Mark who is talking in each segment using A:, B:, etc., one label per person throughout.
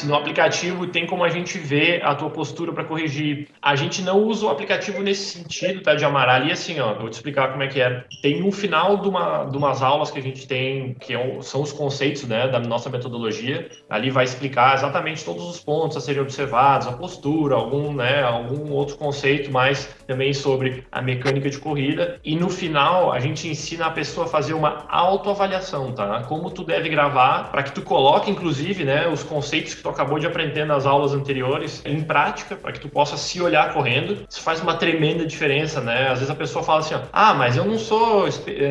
A: se no aplicativo tem como a gente ver a tua postura para corrigir. A gente não usa o aplicativo nesse sentido, tá, de amarrar ali assim, ó, vou te explicar como é que é. Tem no final de, uma, de umas aulas que a gente tem, que é são os conceitos, né, da nossa metodologia, ali vai explicar exatamente todos os pontos a serem observados, a postura, algum, né, algum outro conceito mais também sobre a mecânica de corrida. E no final, a gente ensina a pessoa a fazer uma autoavaliação, tá? Como tu deve gravar, para que tu coloque, inclusive, né, os conceitos que tu acabou de aprender nas aulas anteriores em prática, para que tu possa se olhar correndo. Isso faz uma tremenda diferença, né? Às vezes a pessoa fala assim, ó, ah, mas eu não sou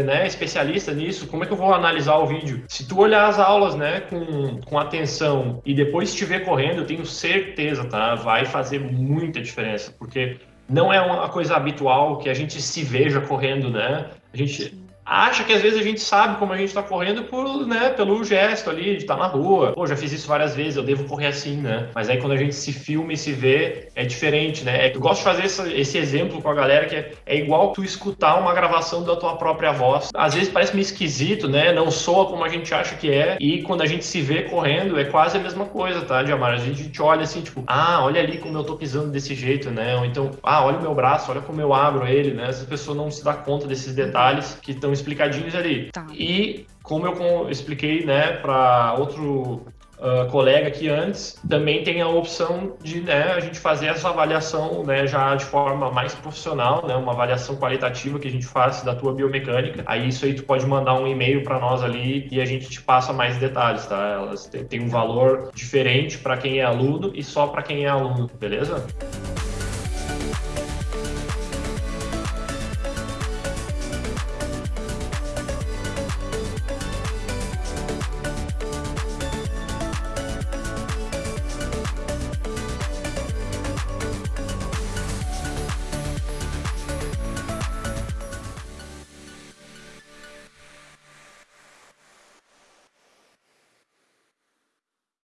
A: né, especialista nisso, como é que eu vou analisar o vídeo? Se tu olhar as aulas, né, com, com atenção e depois estiver correndo, eu tenho certeza, tá? Vai fazer muita diferença, porque não é uma coisa habitual que a gente se veja correndo, né? A gente acha que às vezes a gente sabe como a gente está correndo por, né, pelo gesto ali, de estar tá na rua. Pô, já fiz isso várias vezes, eu devo correr assim, né? Mas aí quando a gente se filma e se vê, é diferente, né? Eu gosto de fazer esse, esse exemplo com a galera que é, é, igual tu escutar uma gravação da tua própria voz. Às vezes parece meio esquisito, né? Não soa como a gente acha que é. E quando a gente se vê correndo, é quase a mesma coisa, tá, Diamar? A gente olha assim, tipo, ah, olha ali como eu tô pisando desse jeito, né? Ou então, ah, olha o meu braço, olha como eu abro ele, né? Essa pessoa não se dá conta desses detalhes que estão explicadinhos ali. Tá. E como eu expliquei, né, para outro uh, colega aqui antes, também tem a opção de né, a gente fazer essa avaliação né, já de forma mais profissional, né, uma avaliação qualitativa que a gente faz da tua biomecânica. Aí isso aí tu pode mandar um e-mail para nós ali e a gente te passa mais detalhes, tá? Elas têm um valor diferente para quem é aluno e só para quem é aluno, beleza?